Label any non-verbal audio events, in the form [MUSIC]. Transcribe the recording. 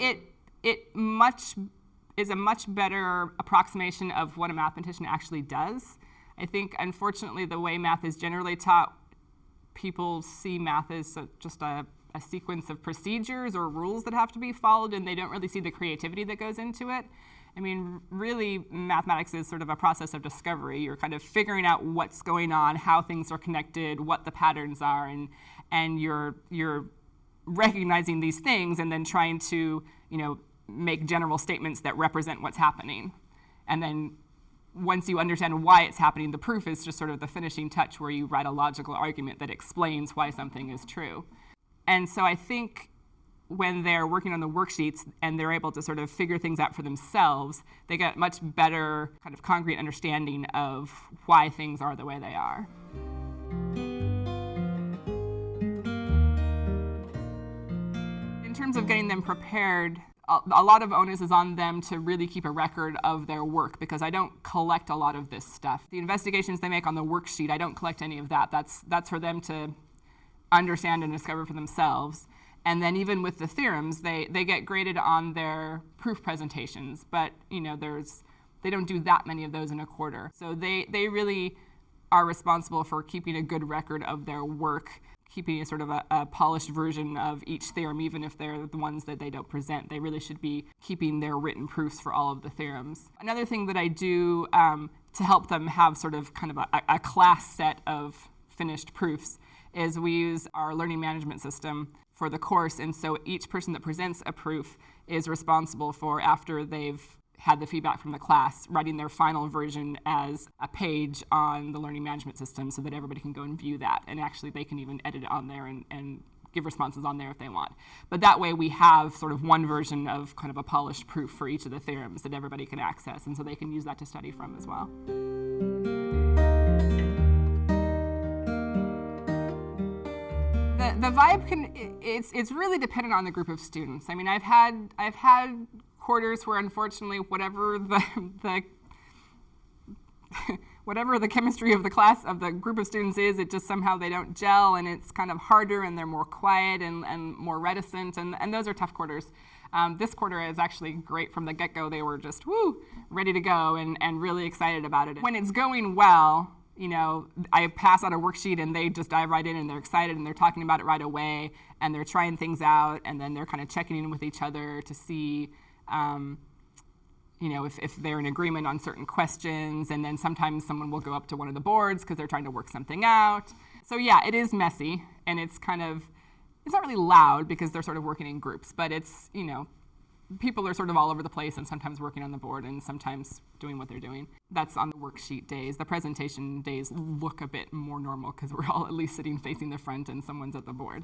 it it much is a much better approximation of what a mathematician actually does. I think, unfortunately, the way math is generally taught, people see math as a, just a, a sequence of procedures or rules that have to be followed, and they don't really see the creativity that goes into it. I mean, really, mathematics is sort of a process of discovery. You're kind of figuring out what's going on, how things are connected, what the patterns are, and and you're you're recognizing these things and then trying to, you know, make general statements that represent what's happening. And then once you understand why it's happening, the proof is just sort of the finishing touch where you write a logical argument that explains why something is true. And so I think when they're working on the worksheets and they're able to sort of figure things out for themselves, they get much better kind of concrete understanding of why things are the way they are. In terms of getting them prepared, a lot of onus is on them to really keep a record of their work because I don't collect a lot of this stuff. The investigations they make on the worksheet, I don't collect any of that. That's, that's for them to understand and discover for themselves. And then even with the theorems, they, they get graded on their proof presentations, but you know, there's, they don't do that many of those in a quarter. So they, they really are responsible for keeping a good record of their work keeping a sort of a, a, polished version of each theorem, even if they're the ones that they don't present. They really should be keeping their written proofs for all of the theorems. Another thing that I do um, to help them have sort of kind of a, a class set of finished proofs is we use our learning management system for the course, and so each person that presents a proof is responsible for after they've had the feedback from the class, writing their final version as a page on the learning management system so that everybody can go and view that. And actually, they can even edit it on there and, and give responses on there if they want. But that way, we have sort of one version of kind of a polished proof for each of the theorems that everybody can access. And so they can use that to study from as well. The, the vibe can it's it's really dependent on the group of students. I mean, I've had I've had quarters where unfortunately whatever the, [LAUGHS] the [LAUGHS] whatever the chemistry of the class of the group of students is, it just somehow they don't gel and it's kind of harder and they're more quiet and, and more reticent and, and those are tough quarters. Um, this quarter is actually great from the get-go. They were just woo, ready to go and, and really excited about it. When it's going well, you know, I pass out a worksheet and they just dive right in and they're excited and they're talking about it right away and they're trying things out and then they're kind of checking in with each other to see um, you know, if, if they're in agreement on certain questions, and then sometimes someone will go up to one of the boards because they're trying to work something out. So yeah, it is messy, and it's kind of, it's not really loud because they're sort of working in groups, but it's, you know, people are sort of all over the place and sometimes working on the board and sometimes doing what they're doing. That's on the worksheet days. The presentation days look a bit more normal because we're all at least sitting facing the front and someone's at the board.